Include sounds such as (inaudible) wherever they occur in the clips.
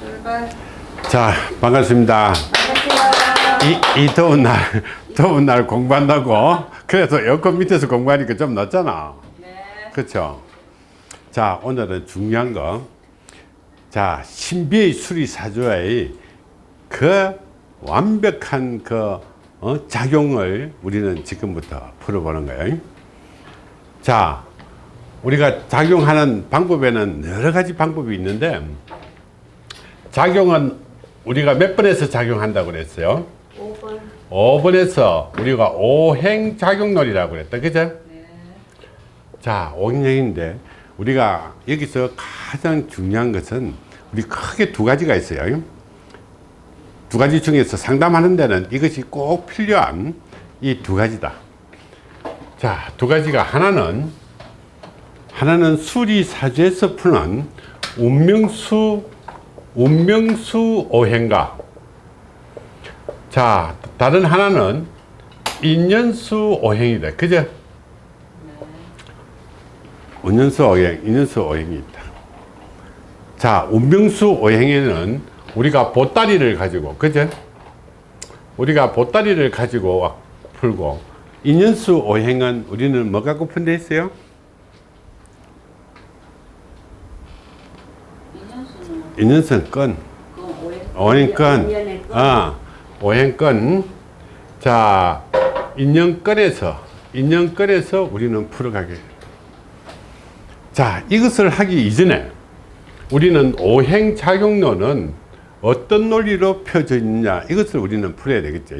출발. 자 반갑습니다. 이, 이 더운 날 (laughs) 더운 날 공부한다고. 그래서 에어컨 밑에서 공부하니까 좀 낫잖아. 네. 그렇죠 자 오늘은 중요한 거 자 신비의 수리사주의 그 완벽한 그 어, 작용을 우리는 지금부터 풀어보는 거예요. 자 우리가 작용하는 방법에는 여러 가지 방법이 있는데 작용은 우리가 몇 번에서 작용한다고 그랬어요 5번. 5번에서 우리가 오행작용론이라고 그랬다 그죠? 네. 자 오행인데 우리가 여기서 가장 중요한 것은 우리 크게 두 가지가 있어요 두 가지 중에서 상담하는 데는 이것이 꼭 필요한 이 두 가지다 자 두 가지가 하나는 하나는 수리사주에서 푸는 운명수 운명수 오행가. 자 다른 하나는 인연수 오행이다. 그죠 운연수 오행 인연수 오행이 있다. 자 운명수 오행에는 우리가 보따리를 가지고 그죠 우리가 보따리를 가지고 풀고 인연수 오행은 우리는 뭐 갖고 푼데 있어요 인연수는 건. 그 오행. 오행권. 아, 오행권 자 인연권에서 인연권에서 우리는 풀어가게. 자 이것을 하기 이전에 우리는 오행작용론은 어떤 논리로 펴져 있느냐 이것을 우리는 풀어야 되겠죠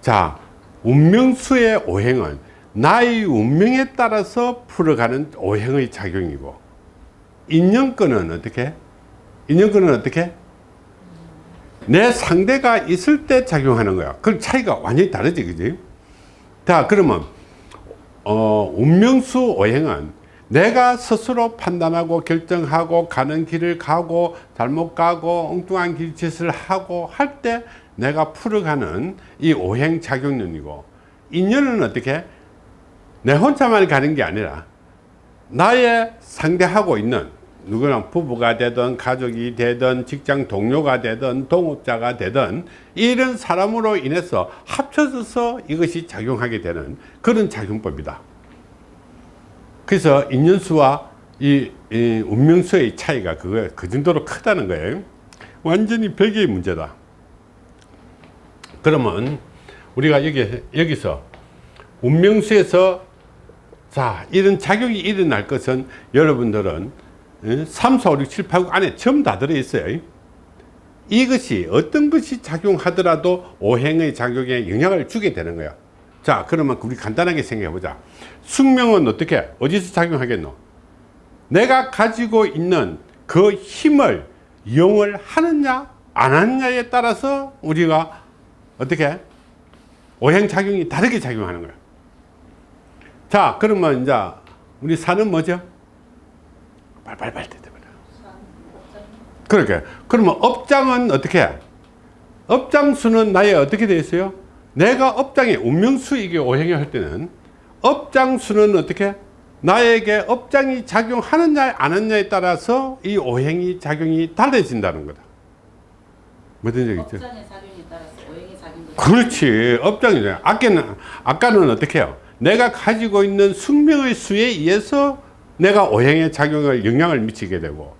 자 운명수의 오행은 나의 운명에 따라서 풀어가는 오행의 작용이고 인연권은 어떻게 인연권은 어떻게 내 상대가 있을 때 작용하는 거야. 그 차이가 완전히 다르지, 그지? 자, 그러면, 어, 운명수 오행은 내가 스스로 판단하고 결정하고 가는 길을 가고 잘못 가고 엉뚱한 길짓을 하고 할 때 내가 풀어가는 이 오행 작용론이고 인연은 어떻게? 내 혼자만 가는 게 아니라 나의 상대하고 있는 누구랑 부부가 되든 가족이 되든 직장 동료가 되든 동업자가 되든 이런 사람으로 인해서 합쳐져서 이것이 작용하게 되는 그런 작용법이다. 그래서 인연수와 이, 이 운명수의 차이가 그거 그 정도로 크다는 거예요. 완전히 별개의 문제다. 그러면 우리가 여기, 여기서 운명수에서 자 이런 작용이 일어날 것은 여러분들은 3, 4, 5, 6, 7, 8, 9 안에 전부 다 들어있어요. 이것이 어떤 것이 작용하더라도 오행의 작용에 영향을 주게 되는 거야 자 그러면 우리 간단하게 생각해 보자. 숙명은 어떻게 어디서 작용하겠노? 내가 가지고 있는 그 힘을 이용을 하느냐 안 하느냐에 따라서 우리가 어떻게 오행 작용이 다르게 작용하는 거야 자 그러면 이제 우리 산은 뭐죠 발발발 대대버려 그렇게 그러면 업장은 어떻게 해? 업장 수는 나의 어떻게 되어 있어요? 내가 업장에 운명수익이 오행이 할 때는 업장 수는 어떻게 나에게 업장이 작용하느냐 안 하느냐에 따라서 이 오행이 작용이 달라진다는 거다. 뭐든 얘기 있죠? 업장의 작용에 따라서 오행의 작용도. 그렇지. 업장이죠 아까는 아까는 어떻게 해요? 내가 가지고 있는 숙명의 수에 의해서 내가 오행의 작용을 영향을 미치게 되고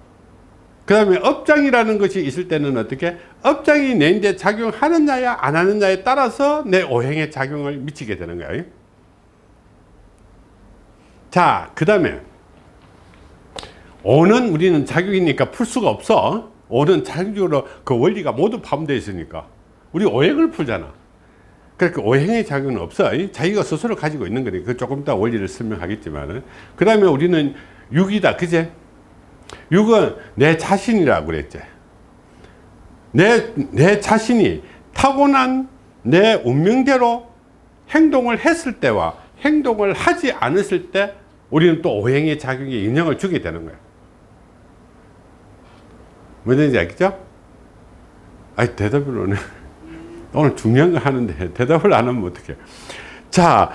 그 다음에 업장이라는 것이 있을 때는 어떻게? 업장이 내인데 작용하느냐야 안 하느냐에 따라서 내 오행의 작용을 미치게 되는 거예요. 자그 다음에 오는 우리는 작용이니까 풀 수가 없어. 오는 자격적으로 그 원리가 모두 포함되어 있으니까 우리 오행을 풀잖아 그러니까 오행의 작용은 없어. 자기가 스스로 가지고 있는 거니까 그 조금 이따 원리를 설명하겠지만 그 다음에 우리는 육이다. 그제? 육은 내 자신이라고 그랬지. 내, 내 자신이 타고난 내 운명대로 행동을 했을 때와 행동을 하지 않았을 때 우리는 또 오행의 작용에 영향을 주게 되는 거야. 뭐든지 알겠죠? 아니 대답을 오늘 오늘 중요한 거 하는데 대답을 안 하면 어떡해. 자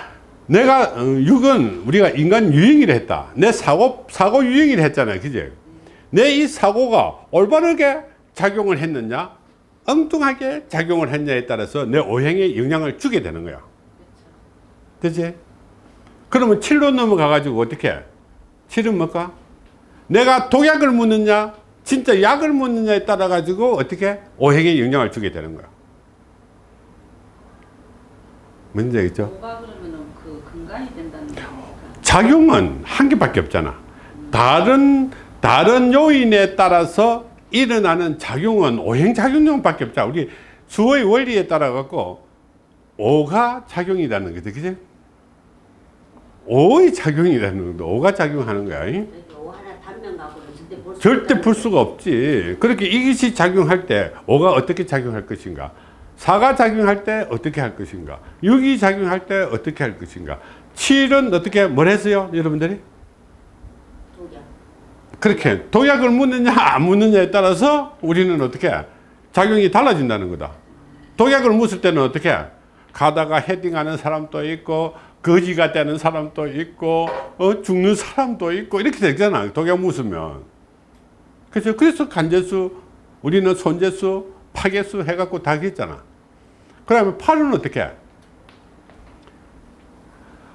내가 어, 육은 우리가 인간 유행을 했다. 내 사고 사고 유행을 했잖아요. 그제 내 이 사고가 올바르게 작용을 했느냐? 엉뚱하게 작용을 했냐에 따라서 내 오행에 영향을 주게 되는 거야. 그치? 그러면 7로 넘어가 가지고 어떻게 7은 뭘까? 내가 독약을 묻느냐? 진짜 약을 묻느냐에 따라 가지고 어떻게? 오행에 영향을 주게 되는 거야 문제 있죠 뭐가 그러면은 그? 작용은 한 개밖에 없잖아. 다른 다른 요인에 따라서 일어나는 작용은 오행작용력밖에 없잖아. 우리 수의 원리에 따라 갖고 오가 작용이라는 거지, 그지? 오의 작용이라는 거, 오가 작용하는 거야. 갖고는 절대 풀 수가 없지. 그렇게 이것이 작용할 때 오가 어떻게 작용할 것인가? 사가 작용할 때 어떻게 할 것인가? 육이 작용할 때 어떻게 할 것인가? 칠은 어떻게 뭘 했어요, 여러분들이? 독약. 그렇게 독약을 묻느냐 안 묻느냐에 따라서 우리는 어떻게 작용이 달라진다는 거다. 독약을 묻을 때는 어떻게 가다가 헤딩하는 사람도 있고 거지가 되는 사람도 있고 어, 죽는 사람도 있고 이렇게 되잖아. 독약 묻으면. 그래서 그래서 간제수 우리는 손제수 파괴수 해갖고 다 했잖아. 그러면 팔은 어떻게?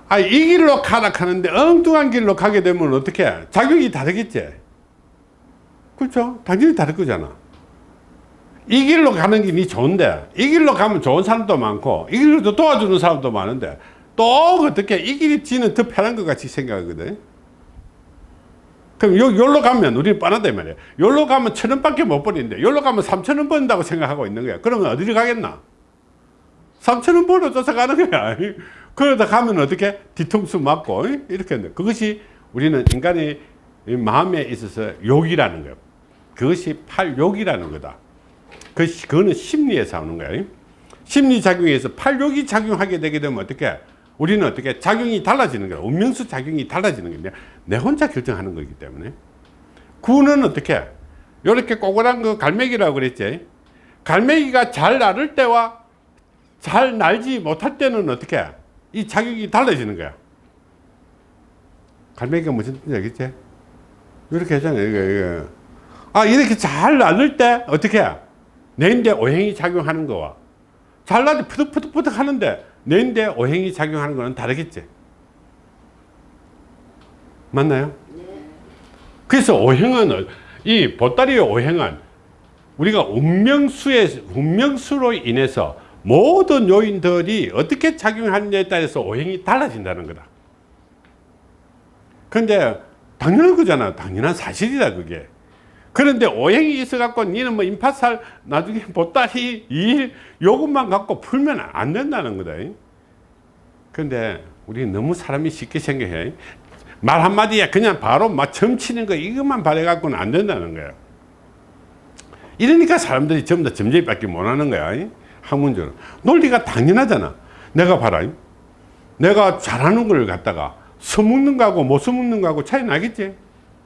아, 이 길로 가라 하는데 엉뚱한 길로 가게 되면 어떻게? 작용이 다르겠지? 그렇죠? 당연히 다를 거잖아. 이 길로 가는 길이 좋은데, 이 길로 가면 좋은 사람도 많고, 이 길로 도와주는 사람도 많은데, 또 어떻게 이 길이 지는 더 편한 것 같이 생각하거든. 그럼 요, 요로 가면 우리는 이 말이야. 요로 가면 천 원밖에 못 버리는데, 요로 가면 삼천 원 번다고 생각하고 있는 거야. 그러면 어디를 가겠나? 삼천 원 벌어 쫓아가는 거야. 그러다 가면 어떻게 뒤통수 맞고 이렇게 한다. 그것이 우리는 인간의 이 마음에 있어서 욕이라는 거예요. 그것이 팔욕이라는 거다. 그 그거는 심리에서 오는 거예요. 심리 작용에서 팔욕이 작용하게 되게 되면 어떻게 우리는 어떻게 작용이 달라지는 거야. 운명수 작용이 달라지는 건데 내 혼자 결정하는 거기 때문에 구는 어떻게 이렇게 꼬그란 거 갈매기라고 그랬지. 갈매기가 잘 나를 때와 잘 날지 못할 때는 어떻게 이 자격이 달라지는 거야. 갈매기가 무슨 알겠지? 이렇게 하잖아요. 이거, 이거. 아, 이렇게 잘 나를 때 어떻게 내인데 오행이 작용하는 거와 잘 나지 푸득푸득푸득 하는데 내인데 오행이 작용하는 거는 다르겠지? 맞나요? 그래서 오행은 이 보따리의 오행은 우리가 운명수의 운명수로 인해서 모든 요인들이 어떻게 작용하느냐에 따라서 오행이 달라진다는 거다. 근데 당연한 거잖아. 당연한 사실이다 그게. 그런데 오행이 있어 갖고 니는 뭐 임파살 나중에 (laughs) 보따리 일 요것만 갖고 풀면 안 된다는 거다. 근데 우리 너무 사람이 쉽게 생각해. 말 한마디에 그냥 바로 막 점치는 거 이것만 바래 갖고는 안 된다는 거야. 이러니까 사람들이 전부 다 점쟁이밖에 못하는 거야. 학문적으로. 논리가 당연하잖아. 내가 봐라. 내가 잘하는 걸 갖다가 써먹는 거하고 못 써먹는 거하고 차이 나겠지?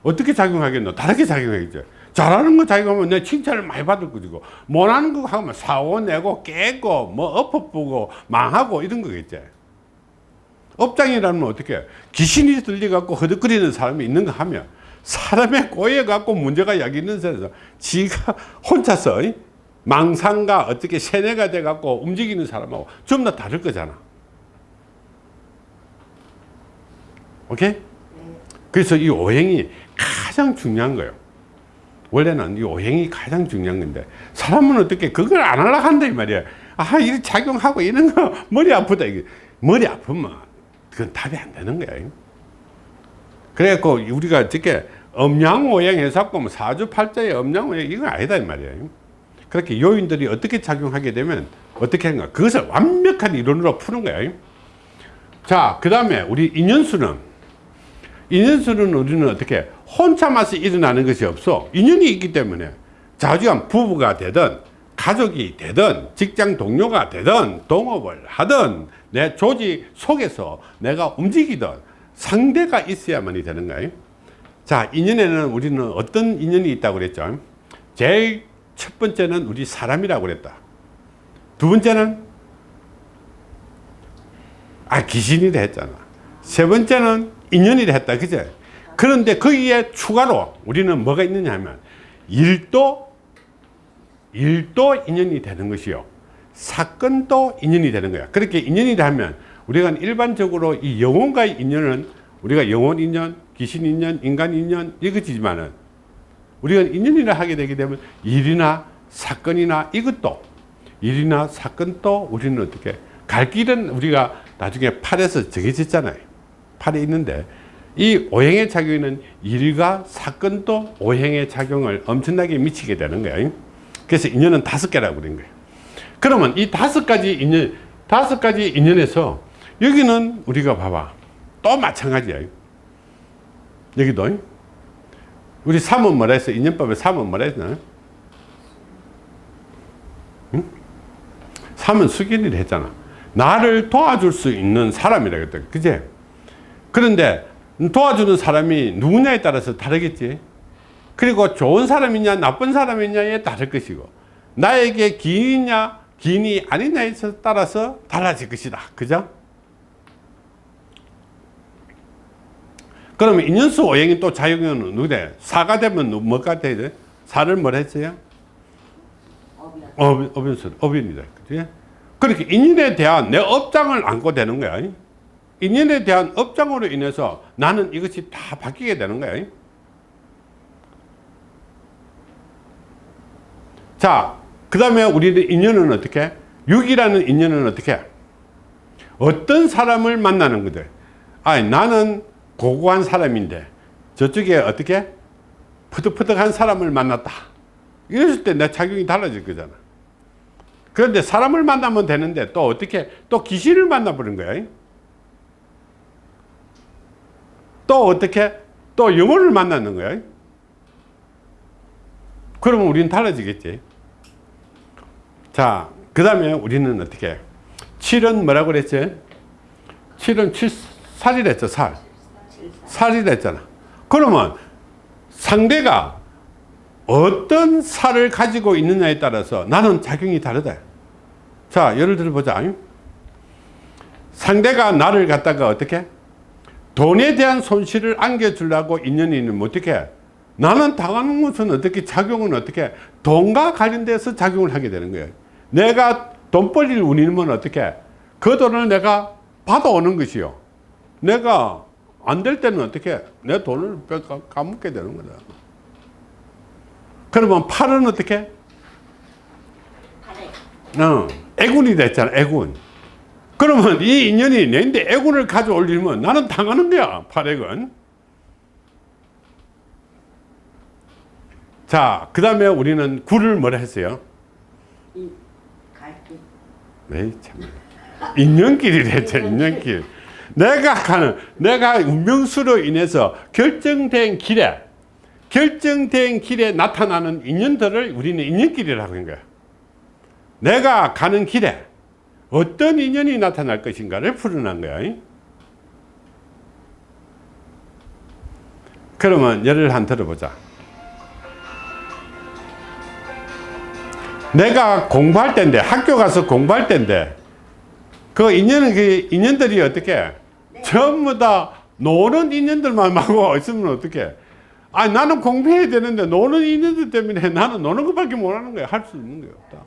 어떻게 작용하겠노? 다르게 작용하겠지? 잘하는 거 작용하면 내 칭찬을 많이 받을 거지고 못하는 거 하면 사고 내고 깨고 뭐 엎어보고 망하고 이런 거겠지? 업장이라면 어떻게 귀신이 들려갖고 허덕거리는 사람이 있는 거 하면 사람의 꼬여갖고 문제가 여기 있는 사람에서 지가 혼자서 망상가 어떻게 세뇌가 돼갖고 움직이는 사람하고 전부 다 다를 거잖아. 오케이? 그래서 이 오행이 가장 중요한 거예요. 원래는 이 오행이 가장 중요한 건데 사람은 어떻게 그걸 안 하려고 한다 이 말이야. 아, 이 작용하고 이런 거 (laughs) 머리 아프다. 이게 머리 아프면 그건 답이 안 되는 거야. 그래갖고 우리가 어떻게 음양오행 해서 뭐 사주팔자의 음양오행 이건 아니다 이 말이야. 그렇게 요인들이 어떻게 작용하게 되면 어떻게 하는가 그것을 완벽한 이론으로 푸는 거야. 자, 그 다음에 우리 인연수는 인연수는 우리는 어떻게 혼자만서 일어나는 것이 없어. 인연이 있기 때문에 자주한 부부가 되든 가족이 되든 직장 동료가 되든 동업을 하든 내 조직 속에서 내가 움직이든 상대가 있어야만이 되는 거예요. 자, 인연에는 우리는 어떤 인연이 있다고 그랬죠? 제일 첫 번째는 우리 사람이라고 그랬다. 두 번째는 아 귀신이라 했잖아. 세 번째는 인연이라 했다. 그제? 그런데 거기에 추가로 우리는 뭐가 있느냐 하면 일도 일도 인연이 되는 것이요. 사건도 인연이 되는 거야. 그렇게 인연이 되면 우리가 일반적으로 이 영혼과의 인연은 우리가 영혼 인연, 귀신 인연, 인간 인연 이것이지만은 우리가 인연이라 하게 되게 되면 일이나 사건이나 이것도 일이나 사건도 우리는 어떻게 갈 길은 우리가 나중에 팔에서 정해졌잖아요. 팔에 있는데 이 오행의 작용에는 일과 사건도 오행의 작용을 엄청나게 미치게 되는 거예요. 그래서 인연은 다섯 개라고 그런 거예요. 그러면 이 다섯 가지 인연, 다섯 가지 인연에서 여기는 우리가 봐봐. 또 마찬가지야. 여기도. 우리 3은 뭐라 했어? 인연법에 3은 뭐라 했나? 응? 3은 수견이라 했잖아. 나를 도와줄 수 있는 사람이라 그랬다. 그제? 그런데 도와주는 사람이 누구냐에 따라서 다르겠지. 그리고 좋은 사람이냐 나쁜 사람이냐에 따를 것이고 나에게 기인이냐 기인이 아니냐에 따라서 달라질 것이다. 그죠? 그러면 인연수 오행이 또 작용은 누구대? 사가 되면 누- 뭐가 돼야 돼? 사를 뭐라 했어요? 업, 업연수, 업연이다. 그지? 그렇게 인연에 대한 내 업장을 안고 되는 거야. 인연에 대한 업장으로 인해서 나는 이것이 다 바뀌게 되는 거야. 자, 그 다음에 우리는 인연은 어떻게? 육이라는 인연은 어떻게? 어떤 사람을 만나는 거든. 아니, 나는 고고한 사람인데 저쪽에 어떻게? 푸득푸득한 사람을 만났다. 이랬을 때 내 작용이 달라질 거잖아. 그런데 사람을 만나면 되는데 또 어떻게? 또 귀신을 만나버린 거야. 또 어떻게? 또 영혼을 만나는 거야. 그러면 우리는 달라지겠지. 자, 그 다음에 우리는 어떻게? 7은 뭐라고 그랬지? 7은 7, 살이랬죠, 살. 살이랬잖아. 그러면 상대가 어떤 살을 가지고 있느냐에 따라서 나는 작용이 다르다. 자, 예를 들어 보자. 상대가 나를 갖다가 어떻게? 돈에 대한 손실을 안겨주려고 인연이 있는 어떻게? 나는 당하는 것은 어떻게 작용은 어떻게? 돈과 관련돼서 작용을 하게 되는 거예요. 내가 돈 벌릴 운이면 어떻게? 그 돈을 내가 받아오는 것이요. 내가 안 될 때는 어떻게? 내 돈을 까먹게 되는 거다. 그러면 팔은 어떻게? 팔에 어, 애군이 됐잖아, 애군. 그러면 이 인연이 내인데 애군을 가져올리면 나는 당하는 거야, 팔액은. 자, 그 다음에 우리는 굴을 뭐라 했어요? 이 갈길. 에이, 참. 인연길이래, 했죠, 인연길. 내가 가는, 내가 운명수로 인해서 결정된 길에, 결정된 길에 나타나는 인연들을 우리는 인연길이라고 하는 거야. 내가 가는 길에 어떤 인연이 나타날 것인가를 풀어난 거야. 그러면 예를 한 들어보자. 내가 공부할 때인데 학교 가서 공부할 때인데 그 인연은 그 인연들이 어떻게 전부 다 노는 인연들만 하고 있으면 어떻게 아 나는 공부해야 되는데 노는 인연들 때문에 나는 노는 것밖에 못하는 거야. 할 수 있는 게 없다.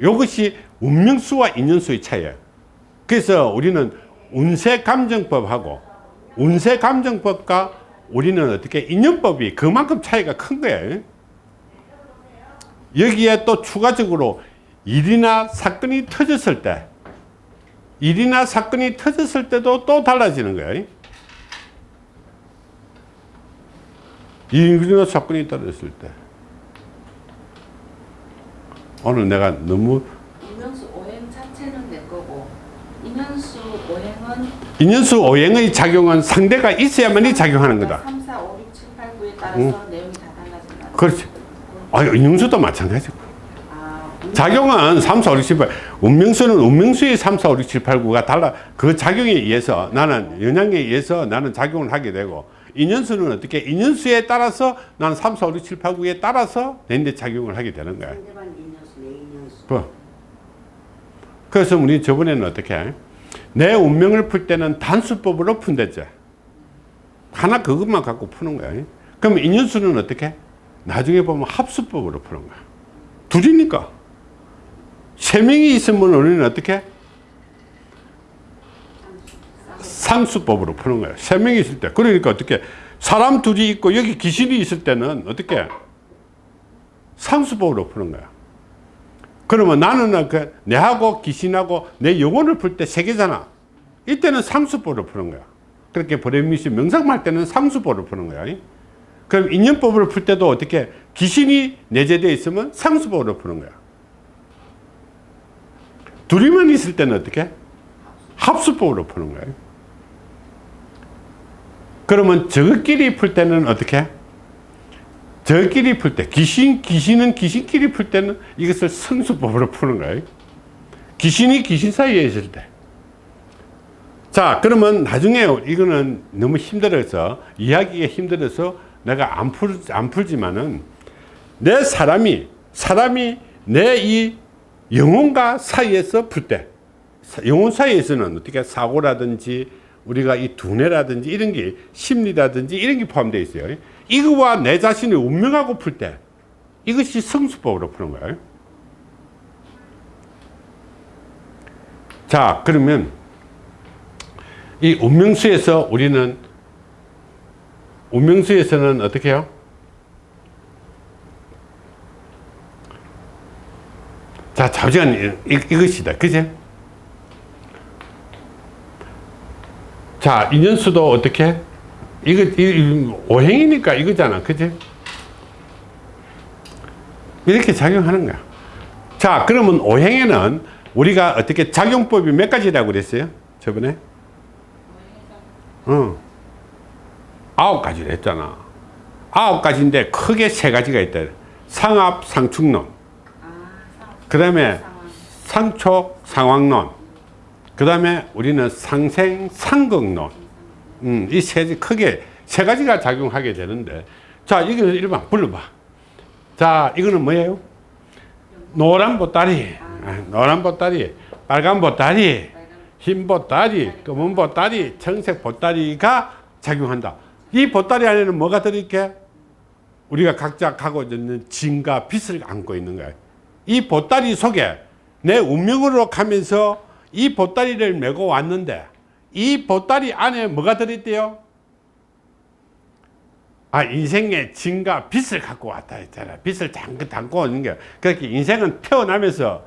이것이 운명수와 인연수의 차이예요 그래서 우리는 운세 감정법하고 운세 감정법과 우리는 어떻게 인연법이 그만큼 차이가 큰 거예요 여기에 또 추가적으로 일이나 사건이 터졌을 때 일이나 사건이 터졌을 때도 또 달라지는 거예요. 일이나 사건이 터졌을 때 오늘 내가 너무 인연수 오행 자체는 내 거고 인연수 오행은 인연수 오행의 작용은 상대가 있어야만이 작용하는 거다. 3, 4, 5, 6, 7, 8, 9에 따라서 내용이 다 달라진다. 그렇지. 아, 인연수도 마찬가지고. 아, 작용은 3, 4, 5, 6, 7, 8. 운명수는 운명수의 3, 4, 5, 6, 7, 8, 9가 달라. 그 작용에 의해서 나는 영향에 의해서 나는 작용을 하게 되고 인연수는 어떻게? 인연수에 따라서 나는 3, 4, 5, 6, 7, 8, 9에 따라서 내인데 작용을 하게 되는 거야. 뭐. 그래서 우리 저번에는 어떻게? 내 운명을 풀 때는 단수법으로 푼댔죠. 하나 그것만 갖고 푸는 거야. 그럼 인연수는 어떻게? 나중에 보면 합수법으로 푸는 거야. 둘이니까. 세 명이 있으면 우리는 어떻게? 상수법으로 푸는 거야. 세 명이 있을 때. 그러니까 어떻게? 사람 둘이 있고 여기 귀신이 있을 때는 어떻게? 상수법으로 푸는 거야. 그러면 나는 그 내하고 귀신하고 내 영혼을 풀 때 세 개잖아. 이때는 상수법으로 푸는 거야. 그렇게 브레미시 명상할 때는 상수법으로 푸는 거야. 그럼 인연법을 풀 때도 어떻게 귀신이 내재되어 있으면 상수법으로 푸는 거야. 둘이만 있을 때는 어떻게? 합수법으로 푸는 거야. 그러면 저끼리 풀 때는 어떻게? 저끼리 풀 때, 귀신, 귀신은 귀신끼리 풀 때는 이것을 성수법으로 푸는 거예요. 귀신이 귀신 사이에 있을 때. 자, 그러면 나중에 이거는 너무 힘들어서, 이야기가 힘들어서 내가 안, 풀, 안 풀지만은 내 사람이, 사람이 내 이 영혼과 사이에서 풀 때, 영혼 사이에서는 어떻게 사고라든지 우리가 이 두뇌라든지 이런 게 심리라든지 이런 게 포함되어 있어요. 이거와 내 자신을 운명하고 풀 때 이것이 성수법으로 푸는 거예요. 자, 그러면 이 운명수에서 우리는 운명수에서는 어떻게 해요? 자, 잠시만 이, 이것이다. 그제? 자, 인연수도 어떻게? 이거, 이, 오행이니까 이거잖아. 그지? 이렇게 작용하는 거야. 자, 그러면 오행에는 우리가 어떻게 작용법이 몇 가지라고 그랬어요? 저번에? 어. 아홉 가지를 했잖아. 아홉 가지인데 크게 세 가지가 있다. 상합, 상충론. 그 다음에 상초, 상황론. 그 다음에 우리는 상생, 상극론. 음, 이세 가지 크게 세 가지가 작용하게 되는데. 자 이거는 일반 불러봐. 자 이거는 뭐예요? 노란 보따리. 아, 노란 보따리 빨간 보따리 흰 보따리 검은 보따리 청색 보따리가 작용한다. 이 보따리 안에는 뭐가 들어있게? 우리가 각자 갖고 있는 진과 빛을 안고 있는 거야 이 보따리 속에 내 운명으로 가면서 이 보따리를 메고 왔는데 이 보따리 안에 뭐가 들어있대요? 아, 인생의 진과 빛을 갖고 왔다 했잖아. 빛을 잠깐 담고 오는 게. 그렇게 인생은 태어나면서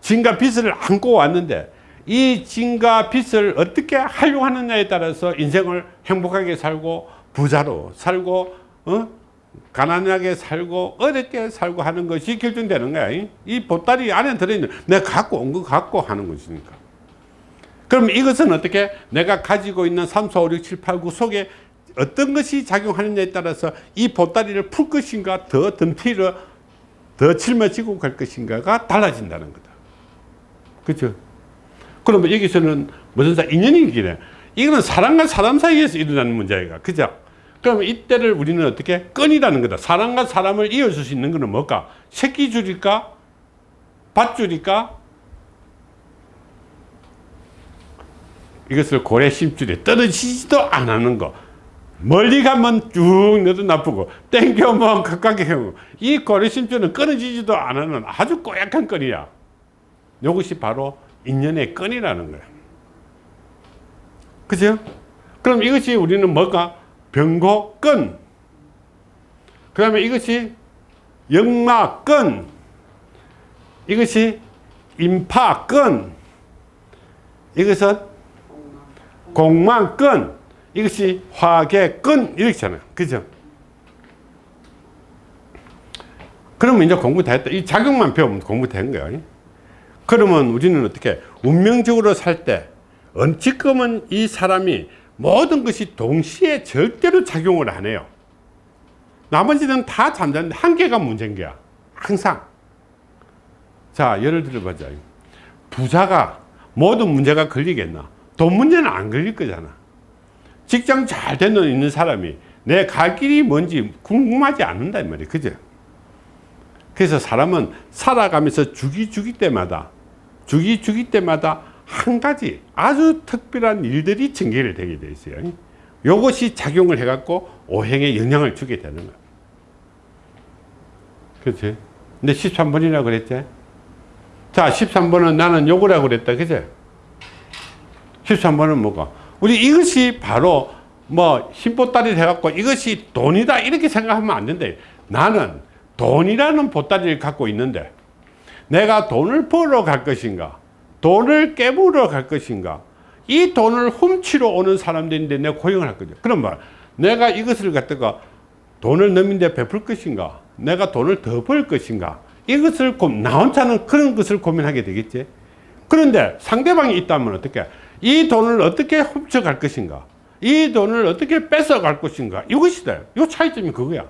진과 빛을 안고 왔는데 이 진과 빛을 어떻게 활용하느냐에 따라서 인생을 행복하게 살고 부자로 살고 어? 가난하게 살고 어렵게 살고 하는 것이 결정되는 거야. 이 보따리 안에 들어있는 내가 갖고 온 거 갖고 하는 것이니까. 그럼 이것은 어떻게 내가 가지고 있는 3, 4, 5, 6, 7, 8, 9 속에 어떤 것이 작용하느냐에 따라서 이 보따리를 풀 것인가 더 덤피를 더 짊어지고 갈 것인가가 달라진다는 거다. 그렇죠? 그러면 여기서는 무슨 사 인연이 기래 이거는 사람과 사람 사이에서 일어나는 문제가 그죠? 그러면 이때를 우리는 어떻게 끈이라는 거다. 사람과 사람을 이어줄 수 있는 것은 뭘까? 새끼줄일까? 밧줄일까? 이것을 고래 심줄에 떨어지지도 안 하는 거. 멀리 가면 쭉 내도 나쁘고 땡겨면 가깝게 해고 이 고래 심줄은 끊어지지도 안 하는 아주 꼬약한 끈이야. 이것이 바로 인연의 끈이라는 거야. 그죠? 그럼 이것이 우리는 뭘까? 병고끈. 그 다음에 이것이 역마끈. 이것이 인파끈. 이것은 공망끈. 이것이 화계끈. 이렇게 잖아요. 그죠? 그러면 이제 공부 다 했다. 이 작용만 배우면 공부 된 거야. 그러면 우리는 어떻게 운명적으로 살 때, 지금은 이 사람이 모든 것이 동시에 절대로 작용을 안 해요. 나머지는 다 잠자는데 한 개가 문제인 거야. 항상. 자, 예를 들어보자. 부자가 모든 문제가 걸리겠나? 돈 문제는 안 걸릴 거잖아. 직장 잘 되는 있는 사람이 내 갈 길이 뭔지 궁금하지 않는다 이 말이야. 그죠? 그래서 사람은 살아가면서 주기 주기 때마다 주기 주기 때마다 한 가지 아주 특별한 일들이 전개를 되게 돼 있어요. 이것이 작용을 해 갖고 오행에 영향을 주게 되는 거예요. 그렇지? 근데 13번이라고 그랬지? 자, 13번은 나는 요거라고 그랬다. 그지? 13번은 뭐가? 우리 이것이 바로 뭐 힘보따리 해갖고 이것이 돈이다 이렇게 생각하면 안 된다. 나는 돈이라는 보따리를 갖고 있는데 내가 돈을 벌어 갈 것인가? 돈을 깨물어 갈 것인가? 이 돈을 훔치러 오는 사람들인데 내가 고용을 할 거죠. 그럼 말, 내가 이것을 갖다가 돈을 넘인데 베풀 것인가? 내가 돈을 더 벌 것인가? 이것을 고, 나 혼자는 그런 것을 고민하게 되겠지. 그런데 상대방이 있다면 어떻게? 이 돈을 어떻게 훔쳐갈 것인가? 이 돈을 어떻게 뺏어갈 것인가? 이것이다. 이 차이점이 그거야.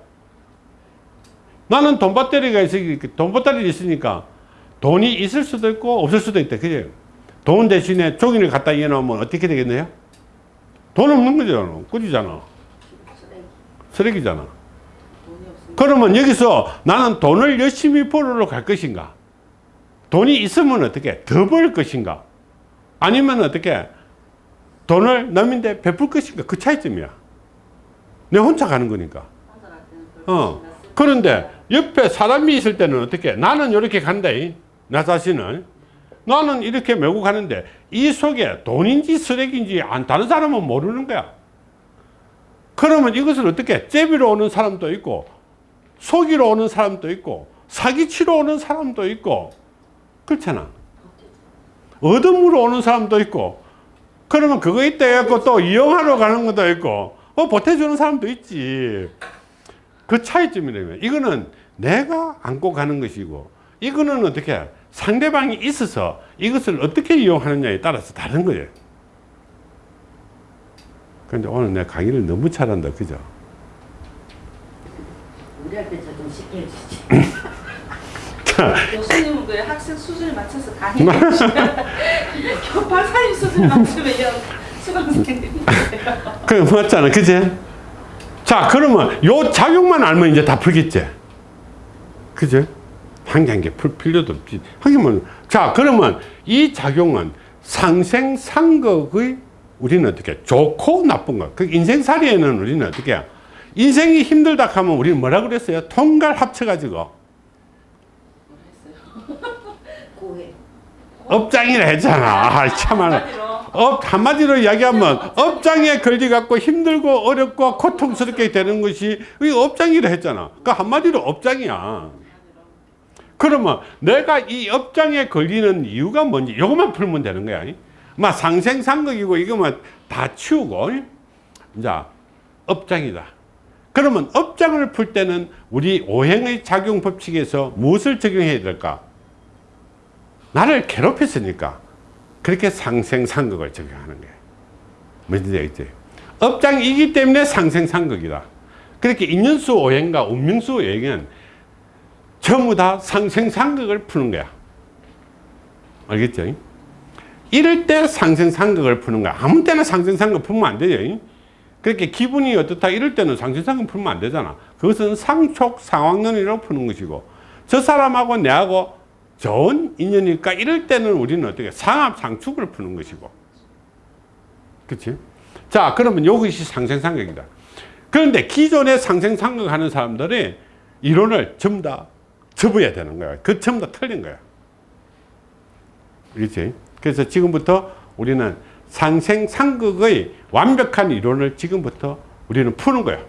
나는 돈밭다리가 있으니까, 돈밭다리 있으니까 돈이 있을 수도 있고 없을 수도 있다. 그죠? 돈 대신에 종이를 갖다 이어놓으면 어떻게 되겠네요? 돈 없는 거잖아. 꾸지잖아. 쓰레기. 쓰레기잖아. 그러면 여기서 나는 돈을 열심히 벌으러 갈 것인가? 돈이 있으면 어떻게? 더 벌 것인가? 아니면 어떻게? 돈을 남인데 베풀 것인가? 그 차이점이야. 내 혼자 가는 거니까. 어. 그런데 옆에 사람이 있을 때는 어떻게? 나는 이렇게 간다. 이. 나 자신을. 나는 이렇게 메고 가는데 이 속에 돈인지 쓰레기인지 안 다른 사람은 모르는 거야. 그러면 이것을 어떻게? 제비로 오는 사람도 있고 속이러 오는 사람도 있고 사기치러 오는 사람도 있고 그렇잖아. 얻음으로 오는 사람도 있고 그러면 그거 있다 해갖고 또 이용하러 가는 것도 있고 어 보태주는 사람도 있지. 그 차이점이라면 이거는 내가 안고 가는 것이고 이거는 어떻게 상대방이 있어서 이것을 어떻게 이용하느냐에 따라서 다른 거예요. 근데 오늘 내 강의를 너무 잘한다. 그죠? 우리 할때저좀 쉽게 해주지. (laughs) 교수님은 그 학생 수준에 맞춰서 강의해 주시면 (laughs) 교 박사님 수준에 맞추면 수강생들이 그 맞잖아. 그지? 자, 그러면 요 작용만 알면 이제 다 풀겠지? 그지? 개풀 필요도 없지. 하기면, 자, 그러면 이 작용은 상생 상극의 우리는 어떻게 좋고 나쁜 거. 그 인생살이에는 우리는 어떻게? 인생이 힘들다 하면 우리는 뭐라 그랬어요? 통괄 합쳐가지고. (laughs) 업장이라 했잖아. 아. 한마디로 업, 한마디로 이야기하면 업장에 걸려갖고 힘들고 어렵고 고통스럽게 되는 것이 이 업장이라 했잖아. 그 한마디로 업장이야. 그러면 내가 이 업장에 걸리는 이유가 뭔지 이것만 풀면 되는 거야. 막 상생상극이고 이거만 다 치우고 이제 업장이다. 그러면 업장을 풀 때는 우리 오행의 작용 법칙에서 무엇을 적용해야 될까? 나를 괴롭혔으니까 그렇게 상생상극을 적용하는 거예요. 뭔지 알겠지? 업장이기 때문에 상생상극이다. 그렇게 인연수 오행과 운명수 오행은 전부 다 상생상극을 푸는 거야. 알겠죠? 이럴 때 상생상극을 푸는 거야. 아무 때나 상생상극 풀면 안 되죠. 그렇게 기분이 어떻다 이럴 때는 상생상극 풀면 안 되잖아. 그것은 상촉 상황론이라고 푸는 것이고 저 사람하고 내하고 좋은 인연일까 이럴 때는 우리는 어떻게 상합 상축을 푸는 것이고 그렇지? 자 그러면 이것이 상생상극이다. 그런데 기존에 상생상극 하는 사람들이 이론을 전부 다 접어야 되는 거야. 그다 틀린 거야. 그렇지? 그래서 지금부터 우리는 상생상극의 완벽한 이론을 지금부터 우리는 푸는 거야.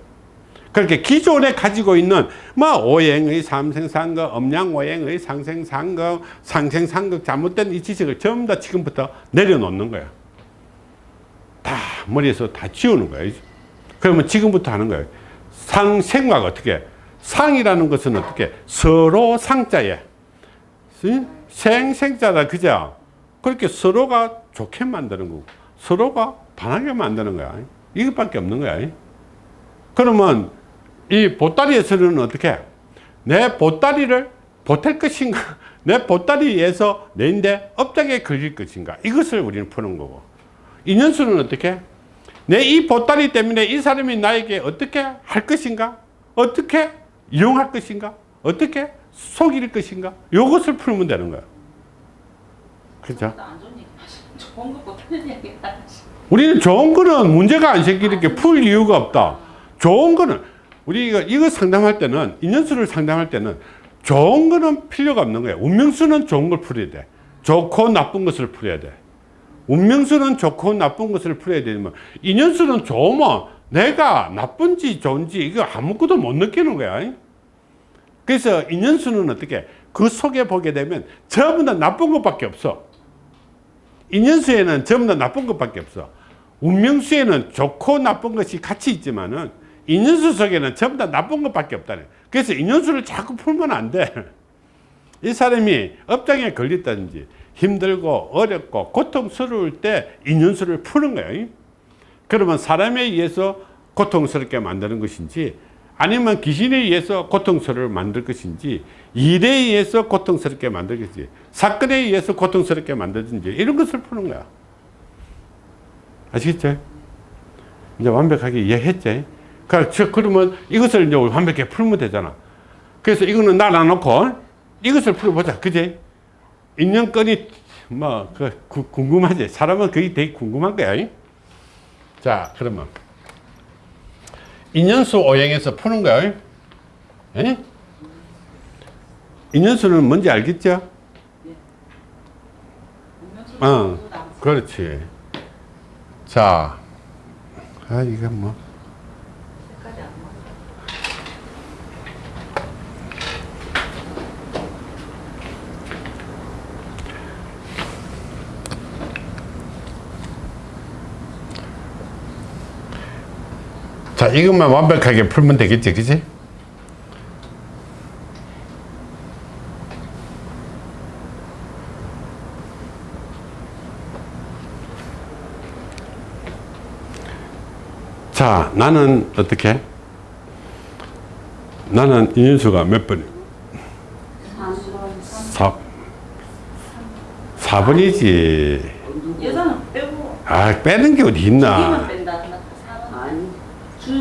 그렇게 기존에 가지고 있는 뭐 오행의 삼생상극, 음양오행의 상생상극, 상생상극 잘못된 이 지식을 전부 다 지금부터 내려놓는 거야. 다 머리에서 다 지우는 거야. 그러면 지금부터 하는 거야. 상생각 어떻게? 상이라는 것은 어떻게? 서로 상자에. 생 생자다. 그죠? 그렇게 서로가 좋게 만드는 거고 서로가 반하게 만드는 거야. 이것밖에 없는 거야. 그러면 이 보따리에서는 어떻게? 내 보따리를 보탤 것인가? (laughs) 내 보따리에서 내인데 업장에 걸릴 것인가? 이것을 우리는 푸는 거고. 인연수는 어떻게? 내 이 보따리 때문에 이 사람이 나에게 어떻게 할 것인가? 어떻게 이용할 것인가 어떻게 속일 것인가 이것을 풀면 되는 거야 그렇죠 하시 우리는 좋은 거는 문제가 안 생기게 풀 이유가 없다. 좋은 거는 우리가 이거 상담할 때는 인연수를 상담할 때는 좋은 거는 필요가 없는 거야. 운명수는 좋은 걸 풀어야 돼. 좋고 나쁜 것을 풀어야 돼. 운명수는 좋고 나쁜 것을 풀어야 되지만 인연수는 좋으면 내가 나쁜지 좋은지 이거 아무것도 못 느끼는 거야. 그래서 인연수는 어떻게 그 속에 보게 되면 전부 다 나쁜 것밖에 없어. 인연수에는 전부 다 나쁜 것밖에 없어. 운명수에는 좋고 나쁜 것이 같이 있지만 은 인연수 속에는 전부 다 나쁜 것밖에 없다네. 그래서 인연수를 자꾸 풀면 안 돼. 이 사람이 업장에 걸렸다든지 힘들고 어렵고 고통스러울 때 인연수를 푸는 거예요. 그러면 사람에 의해서 고통스럽게 만드는 것인지 아니면 귀신에 의해서 고통스러울 만들 것인지 일에 의해서 고통스럽게 만들 것인지 사건에 의해서 고통스럽게 만들든지 이런 것을 푸는 거야. 아시겠죠? 이제 완벽하게 이해했지? 그러니까 저- 그러면 이것을 이제 완벽하게 풀면 되잖아. 그래서 이거는 날아놓고 이것을 풀어보자. 그지? 인연권이 뭐, 그, 구- 궁금하지? 사람은 그게 되게 궁금한 거야. 이? 자, 그러면. 인연수 오행에서 푸는 거야. 예? 인연수는 뭔지 알겠죠? 어, 남 그렇지. 자, 아, 이거 뭐. 색깔이 안 맞아. 자, 이것만 완벽하게 풀면 되겠지, 그지? 자, 나는 어떻게? 나는 인연수가 몇 번? 4, 4번이지. 예산은 빼고 아, 빼는 게 어디 있나?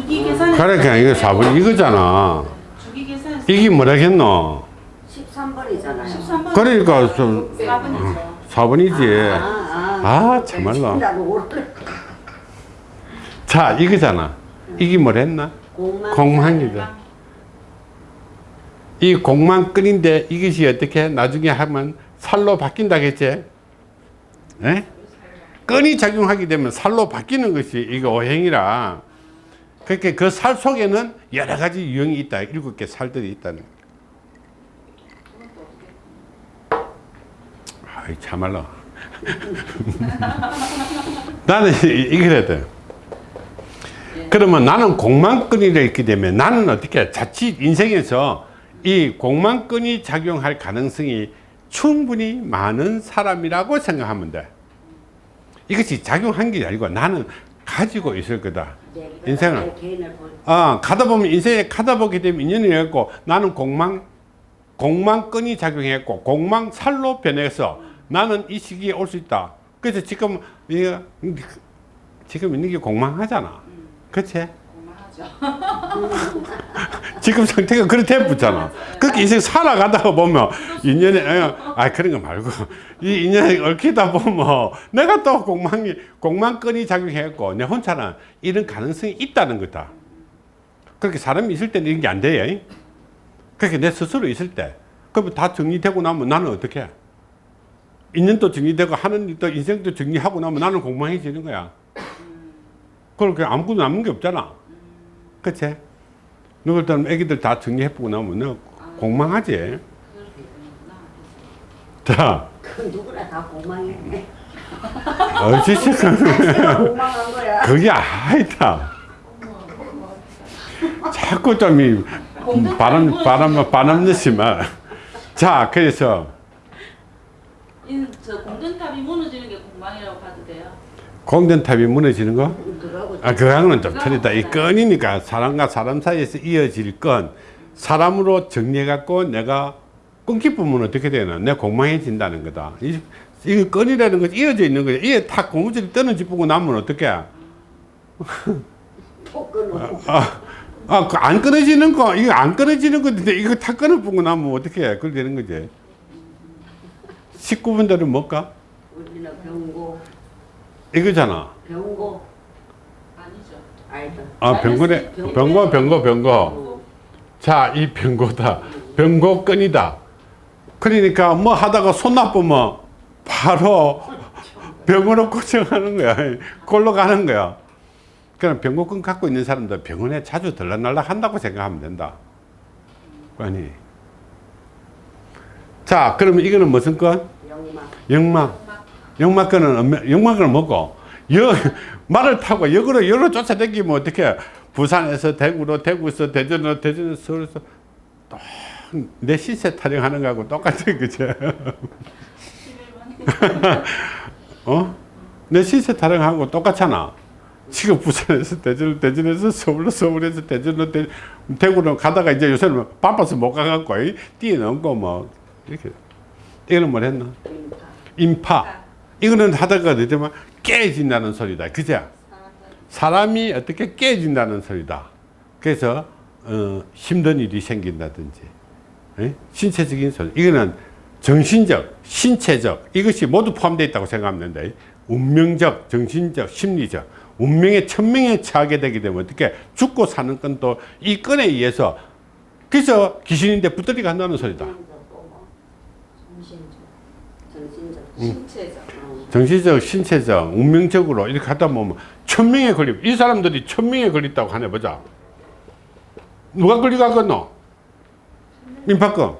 줄기 계산이 그러니까 이거 4번 이거잖아. 줄기 계산 이게 뭐라겠노? 13번이잖아요 13번 그러니까 좀 4번이죠. 4번이지. 아, 아, 참말로. 나도 모르네 자, 이거잖아. 이게 뭐랬나? 공만 공망이다. 이 공망끈인데 이것이 어떻게 나중에 하면 살로 바뀐다겠지? 예? 끈이 작용하게 되면 살로 바뀌는 것이 이거 오행이라. 그렇게 그 살 속에는 여러 가지 유형이 있다. 일곱 개 살들이 있다는. 아이, 참말로. (laughs) 나는 이- 이래야 돼. 그러면 나는 공망끈이라 있기 때문에 나는 어떻게 자칫 인생에서 이 공망끈이 작용할 가능성이 충분히 많은 사람이라고 생각하면 돼. 이것이 작용한 게 아니고 나는 가지고 있을 거다. 인생은. 개인을 볼 아, 가다 보면 인생에 가다 보게 되면 인연이 했고 나는 공망 공망끈이 작용했고 공망 살로 변해서 나는 이 시기에 올 수 있다. 그래서 지금 지금 있는 게 공망하잖아. 그렇 지? 고마하죠. (laughs) 지금 상태가 그렇게 붙잖아. 그렇게 인생 살아가다가 보면 인연에 어, 아 그런 거 말고 이 인연에 얽히다 보면 내가 또 공망이 공망끈이 작용했고 내 혼자는 이런 가능성이 있다는 거다. 그렇게 사람이 있을 때는 이런 게 안 돼요. 그렇게 내 스스로 있을 때 그러면 다 정리되고 나면 나는 어떻게 해? 인연도 정리되고 하는 일도 인생도 정리하고 나면 나는 공망해지는 거야. 그렇게 아무것도 남는 게 없잖아. 그치? 누굴 때는 애기들 다 정리해보고 나면 너 공망하지. 그렇게 되는구나. 자, 그 누구나 다 공망이네 어찌시 (laughs) 공망한 거야 그게 아니다. 자꾸 좀이 바람, 바람, 바람 넣지만. 자, 그래서 인, 저 공전탑이 무너지는 게 공망이라고 봐도 돼요. 공전탑이 무너지는 거? 그거하고 아, 그거는 좀 틀리다. 이 건이니까 사람과 사람 사이에서 이어질 건 사람으로 정리해갖고 내가 끊기 부면 어떻게 되나? 내 공망해진다는 거다. 이, 이 건이라는 것이 이어져 있는 거야. 이에 탁 고무줄이 떨어지고 나면 어떻게? (laughs) 또 끊어 아, 아, 그 안 끊어지는 거, 이거 안 끊어지는 건데, 이거 탁 끊어보고 나면 어떻게 해? 그렇게 되는 거지. 19분들은 뭘까? 병고 이거잖아. 병고 아니죠. 알다 아, 병고네. 병고, 병고, 병고. 자, 이 병고다. 병고건이다. 그러니까 뭐 하다가 손 나쁘면 바로 병으로 고정하는 거야. 골로 가는 거야. 그럼 병고건 갖고 있는 사람들 병원에 자주 들락날락 한다고 생각하면 된다. 아니. 자, 그러면 이거는 무슨 건? 영막. 영막. 엄마- 영막건은 뭐고? 여, 말을 타고 역으로 역으로 쫓아다니면 어떻게? 부산에서 대구로, 대구에서 대전으로, 대전에서 서울에서 또내 시세 타령하는 거하고 똑같아, 그죠? (laughs) 어? 내 시세 타령하고 똑같잖아. 지금 부산에서 대전, 대전에서 서울로, 서울에서 대전으로, 대, 대구로 가다가 이제 요새는 바빠서 못 가갖고 이, 뛰어넘고 뭐 이렇게. 이거는 뭘 했나? 인파. 이거는 하다가 되지만 깨진다는 소리다. 그죠? 사람이 어떻게 깨진다는 소리다. 그래서 어, 힘든 일이 생긴다든지 예? 신체적인 소리. 이거는 정신적, 신체적 이것이 모두 포함되어 있다고 생각하면 된다. 운명적, 정신적, 심리적 운명의 천명에 처하게 되게 되면 어떻게 죽고 사는 건 또 이 건에 의해서 그래서 귀신인데 붙들이 간다는 소리다. 뭐 정신적. 정신적. 신체적. 어. 정신적, 신체적, 운명적으로 이렇게 하다 보면 천명에 걸리. 이 사람들이 천명에 걸렸다고 하네 보자. 누가 걸려갔겠노? 인파권.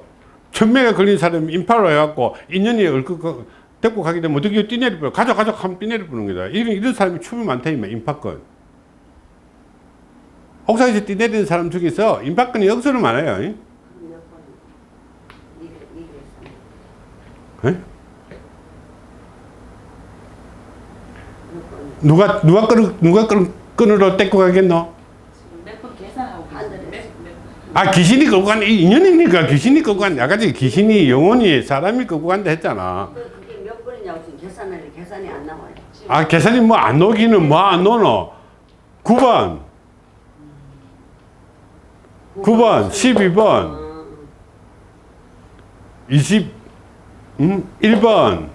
천명에 걸린 사람이 인파로 해갖고 인연이 얼굴 데리고 가게 되면 어떻게 뛰내리 뿌려. 가져 가져 하면 뛰내리 뿌는 거다. 이런, 이런 사람이 춤이 많다 이면 인파권. 옥상에서 뛰내리는 사람 중에서 인파권이 억수로 많아요. 몇 번. 이게 이게 에? 누가 누가 끈 누가 끈 끈으로 떼고 가겠노? 아 귀신이 끌고 간 인연이니까 귀신이 끌고 간 아까지 귀신이 영혼이 사람이 끌고 간다 했잖아. 그- 그게 몇 번이냐고 지금 계산을 계산이 안 나와요. 아 계산이 뭐 안 오기는 뭐 안 오노? 9번, 9번, 12번, 어, 20, 음, 1번.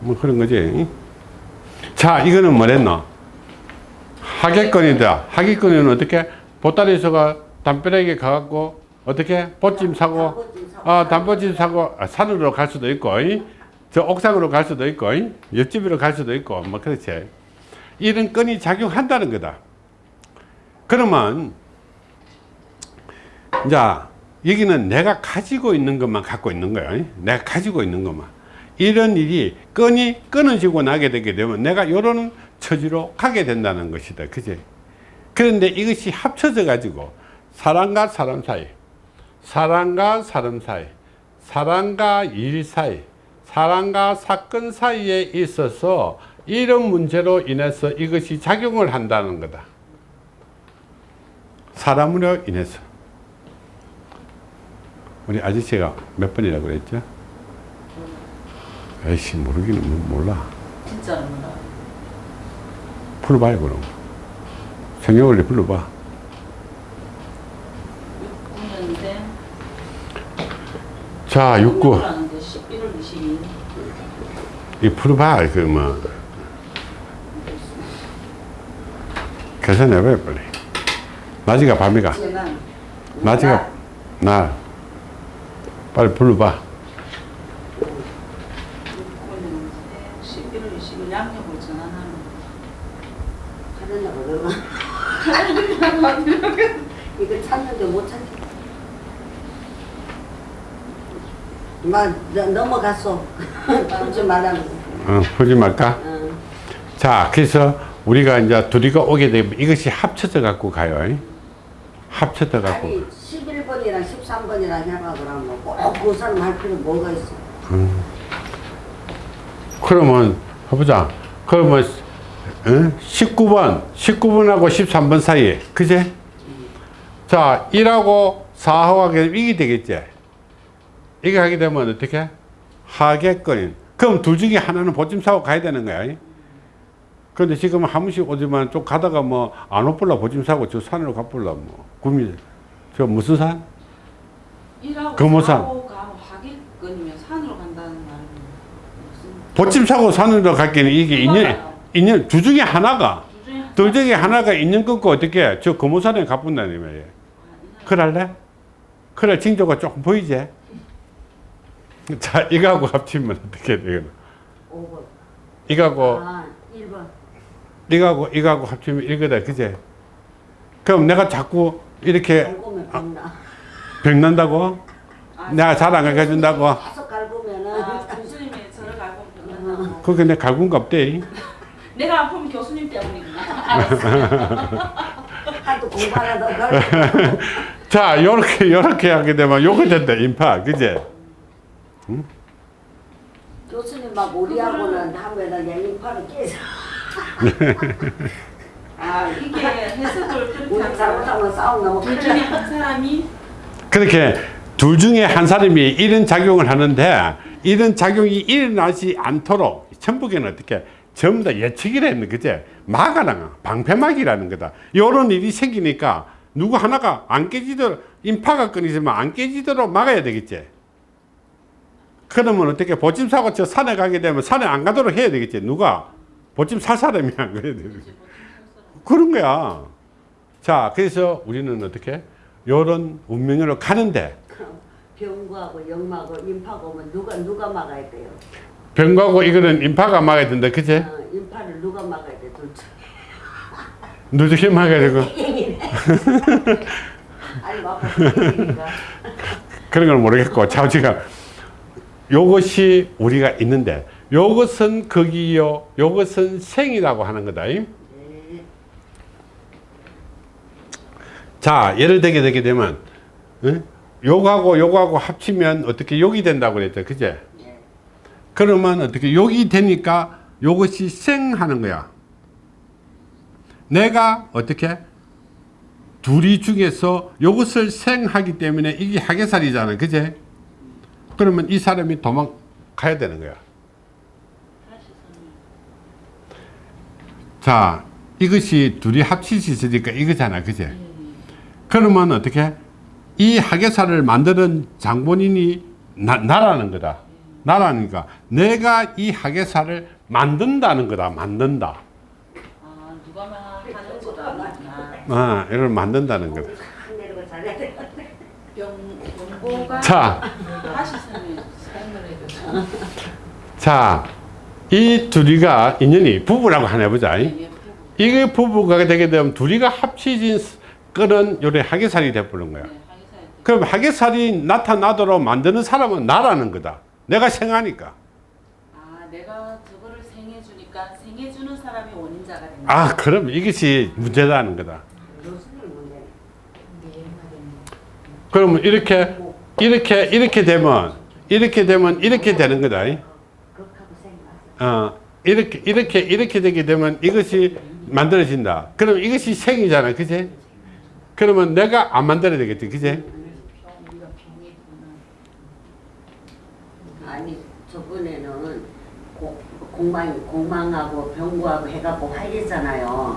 뭐 그런 거지. 자, 이거는 뭐랬노? 하객권이다. 하객권은 어떻게? 보따리에서가 담벼락에 가갖고 어떻게? 보찜 사고, 사고. 아, 단보찜 사고 아, 산으로 갈 수도 있고, 이? 저 옥상으로 갈 수도 있고, 이? 옆집으로 갈 수도 있고, 뭐 그렇지. 이런 건이 작용한다는 거다. 그러면 이제 여기는 내가 가지고 있는 것만 갖고 있는 거야. 이? 내가 가지고 있는 것만. 이런 일이 건이 끊어지고 나게 되게 되면 내가 이런 처지로 가게 된다는 것이다. 그지? 그런데 이것이 합쳐져 가지고 사람과 사람 사이, 사람과 사람 사이, 사람과 일 사이, 사람과 사건 사이에 있어서 이런 문제로 인해서 이것이 작용을 한다는 거다. 사람으로 인해서. 우리 아저씨가 몇 번이라고 그랬죠? 에이씨, 모르기는 뭐 몰라. 진짜로 몰라. 불러봐요, 그럼. 생년월일 불러봐. 6년인데 자, 69. 11월 22일. 이 풀어봐, 그 뭐. 계산해봐요, 빨리. 낮이가 밤이가. 낮이가 날. 빨리 불러봐. 11월 20일 양력으로 전환하는 하느냐고 그러고 이거 찾는데 못 찾지. 막 넘어갔어. (laughs) 풀지 거. 어, 풀지 말까? 어. 자, 그래서 우리가 이제 둘이가 오게 되면 이것이 합쳐져 갖고 가요. 이? 합쳐져 갖고. 아니 11번이랑 13번이랑 해봐 그러면 꼭그 사람 할 필요 뭐가 있어? 그러면 해보자. 그러면 어? 19번, 19번하고 13번 사이에, 그제? 자, 1하고 4하고 하게 되면 이게 되겠지? 이게 하게 되면 어떻게? 하겠거니. 그럼 둘 중에 하나는 보찜 사고 가야 되는 거야. 그런데 지금 한 번씩 오지만 좀 가다가 뭐 안 오불라 보찜 사고 저 산으로 가불라 뭐. 구미, 저 무슨 산? 금호산. 보찜 사고 산으로 갈게는 이게 인연. 인연, 중에 하나가 두 중에 하나. 둘 중에 하나가 인연 끊고 어떻게 저 말이에요. 아, 이날 그럴래? 그래 징조가 조금 보이지? (laughs) 자 이거하고 합치면 어떻게 돼요? 5번. 이거하고 아, 1번. 이거하고 이거하고 합치면 이거다 그제? 그럼 내가 자꾸 이렇게 갈고면 병나. 병난다고? 내가 잘 안 가르쳐준다고? 계속 갈고면은 아, 교수님이 저를 알고 변한다고. 그게 내 갈군가 없대 내가 아프면 교수님 때문이구나. 알았어. (laughs) 하도 공부하려다 갈고. (laughs) 자 요렇게 요렇게 하게 되면 요거 된다 인파 그제? 교수님 막 우리하고는 하면은 양림파를 깨서 (laughs) 아 이게 해석을 그렇게 우리 하면 잘못하면 싸움 너무 둘 크게 중에 한 사람이 그렇게 둘 중에 한 사람이 이런 작용을 하는데 이런 작용이 일어나지 않도록 천북에는 어떻게 전부 다 예측이라는 그제? 막아라 방패막이라는 거다. 이런 일이 생기니까 누구 하나가 안 깨지도록 인파가 끊이지만 안 깨지도록 막아야 되겠지. 그러면 어떻게 보침 사고 저 산에 가게 되면 산에 안 가도록 해야 되겠지. 누가? 보침 살 사람이 안 그래야 되겠지. 그런 거야. 자 그래서 우리는 어떻게? 요런 운명으로 가는데. 병구하고 영마하고 인파가 오면 누가 누가 막아야 돼요? 병과고 이거는 인파가 막아야 된다 그치? 어, 인파를 누가 막아야 돼? 둘 중. 누적이 막아야 되고 (laughs) 아니 막아니까 (laughs) 그런 걸 모르겠고 자우지가 요것이 우리가 있는데 요것은 거기요 요것은 생이라고 하는 거다 임? 자 예를 들게 되게 되면 응? 요거하고 요거하고 합치면 어떻게 욕이 된다고 그랬죠 그제? 네. 그러면 어떻게 욕이 되니까 요것이 생하는 거야 내가 어떻게 둘이 중에서 요것을 생하기 때문에 이게 하계살이잖아 그제? 그러면 이 사람이 도망가야 되는 거야 자 이것이 둘이 합치수 있으니까 이거잖아 그제? 그러면 어떻게 이 하계사를 만드는 장본인이 나, 나라는 거다 나라니까 내가 이 하계사를 만든다는 거다 만든다 아 누가 막 하는 아니구나. 아 이걸 만든다는 거다 자. 자, 이 둘이가 인연이 부부라고 하나 해보자. 이게 부부가 되게 되면 둘이가 합치진 끓은 요래 하계살이 돼버린 거야. 그럼 하계살이 나타나도록 만드는 사람은 나라는 거다. 내가 생하니까. 아 내가 저거를 생해 주니까 생해 주는 사람이 원인자가 된다. 아, 그럼 이것이 문제다는 거다. 그러면 이렇게, 이렇게, 이렇게 되면, 이렇게 되면 이렇게 되는 거다. 어, 이렇게, 이렇게, 이렇게 되게 되면 이것이 만들어진다. 그럼 이것이 생이잖아. 그지? 그러면 내가 안 만들어야 되겠지. 그지? 아니 저번에는 고, 공망 공망하고 병구하고 해갖고 화기잖아요.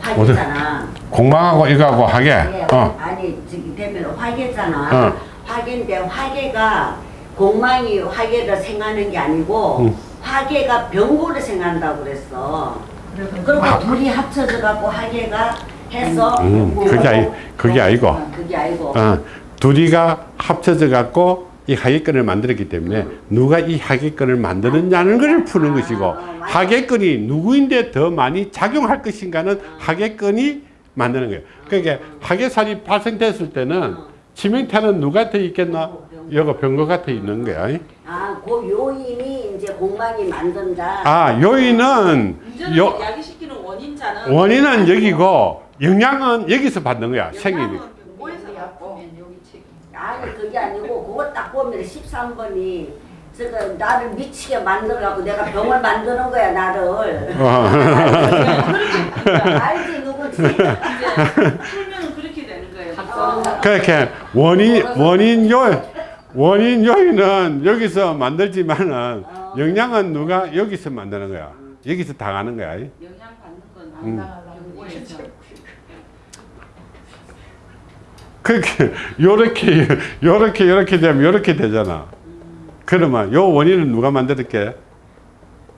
화기잖아. 공방하고 이거하고 하게. 예, 어. 아니 저기 되면 화계잖아. 어. 화계인데 화계가 공망이 화계를 생하는 게 아니고 음. 화계가 병구를 생한다고 그랬어. 그리고 둘이 합쳐져 갖고 화계가 해서 음, 그게 아니, 그게 아니고. 어, 그게 아니고 어, 둘이가 합쳐져 갖고 이 하객권을 만들었기 때문에 누가 이 하객권을 만드느냐는 것을 푸는 것이고 하객권이 누구인데 더 많이 작용할 것인가는 하객권이 만드는 거예요. 그러니까 하객살이 발생됐을 때는 치명타는 누구한테 있겠나? 여거 병거한테 있는 거야. 아, 그 요인이 이제 공망이 만든다. 아, 요인은 요, 야기시키는 원인자는 원인은 여기고 영향은 여기서 받는 거야. 생이니까. 영향은 병고에서 받고 아니 그게 아니고 그거 딱 보면 13번이 저거 나를 미치게 만들어갖고 내가 병을 만드는 거야 나를. 어. (laughs) 알지 누구지? 그렇게 되는 거예요. 어. 그렇게 원인 원인 요 원인 요인은 여기서 만들지만은 영향은 누가 여기서 만드는 거야. 여기서 당하는 거야. 영향 받는 건 음. 병고에서. 그렇게 요렇게 요렇게 요렇게 되면 요렇게 되잖아. 그러면 요 원인은 누가 만들었게?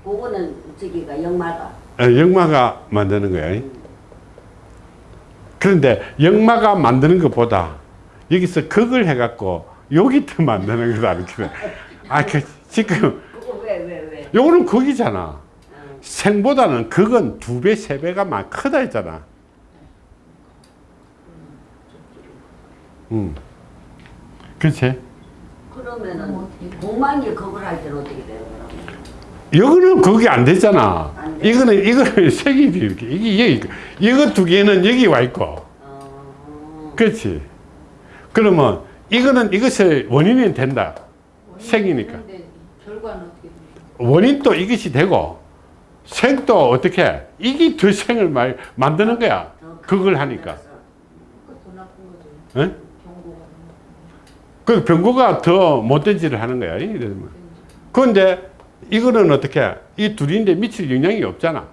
그거는 저기가 영마가. 어, 영마가 만드는 거야. 그런데 영마가 만드는 것보다 여기서 극을 해갖고 여기 더 만드는 거다 이렇게. 아, 그 지금 그거 왜왜 왜? 요거는 극이잖아. 응. 생보다는 극은 두 배, 세 배가 많 크다 했잖아. 음. 그렇지? 그러면은 공만기 그걸 할 때는 어떻게 되는 거라고? 이거는 그게 안 되잖아. 안 돼. 이거는 이거는 (laughs) 색이 이렇게 이게 여기 이거 두 개는 여기 와 있고, 어. 그렇지? 그러면 이거는 이것의 원인이 된다. 색이니까. 원인도 이것이 되고 생도 어떻게 이게 더 생을 말 만드는 거야. 더 그걸 하니까. 거죠. 응? 그 병고가 더 못된 짓을 하는 거야. 이러면. 그런데 이거는 어떻게 이 둘인데 미칠 영향이 없잖아.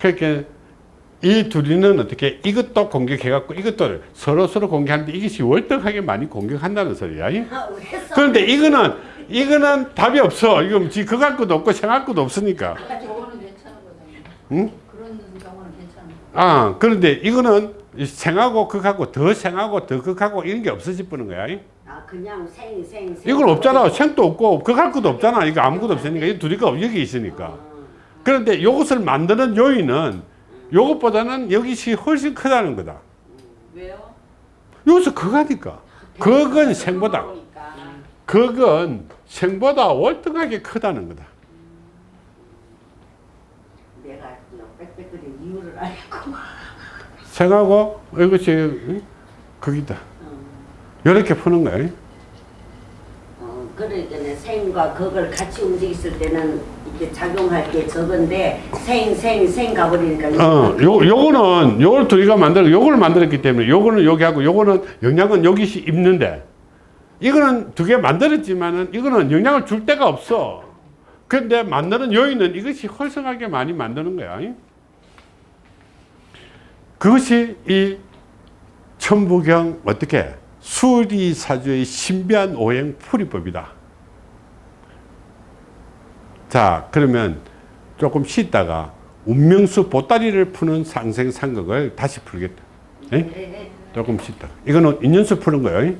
그러니까 이 둘이는 어떻게 이것도 공격해갖고 이것도 서로 서로 공격하는데 이것이 월등하게 많이 공격한다는 소리야. 아? 그런데 이거는 이거는 답이 없어. 이거 지 그갈 것도 없고 생할 것도 없으니까. 거잖아요. 응? 그런 경우는 괜찮은 거. 아 그런데 이거는 생하고 극하고 더 생하고 더 극하고 이런 게 없어질 뻔한 거야. 아 그냥 생 생. 생. 이건 없잖아. 생도 없고 극할 것도 없잖아. 이거 아무것도 없으니까 이 둘이가 여기 있으니까. 어. 그런데 이것을 만드는 요인은 이것보다는 여기시 훨씬 크다는 거다. 왜요? 여기서 극하니까. 극은 생보다. 그러니까. 극은 생보다 월등하게 크다는 거다. 내가 그냥 빽빽거린 이유를 알고. 생하고 이것이 응? 극이다. 어. 이렇게 푸는 거야. 어, 그러니까 생과 극을 같이 움직였을 때는 이게 작용할 게 적은데 생 생 생 가버리니까 어, 요, 요거는, 요걸 둘이가 만들어, 요걸 만들었기 때문에, 요거는 여기 하고, 요거는 영향은 여기 입는데, 이거는 두 개 만들었지만은, 이거는 영향을 줄 데가 없어. 근데 만드는 요인은 이것이 활성하게 많이 만드는 거야. 그것이 이 천부경, 어떻게, 수리사주의 신비한 오행 풀이법이다. 자, 그러면 조금 쉬다가 운명수 보따리를 푸는 상생상극을 다시 풀겠다. 에? 네, 네. 조금 쉬다. 이거는 인연수 푸는 거예요.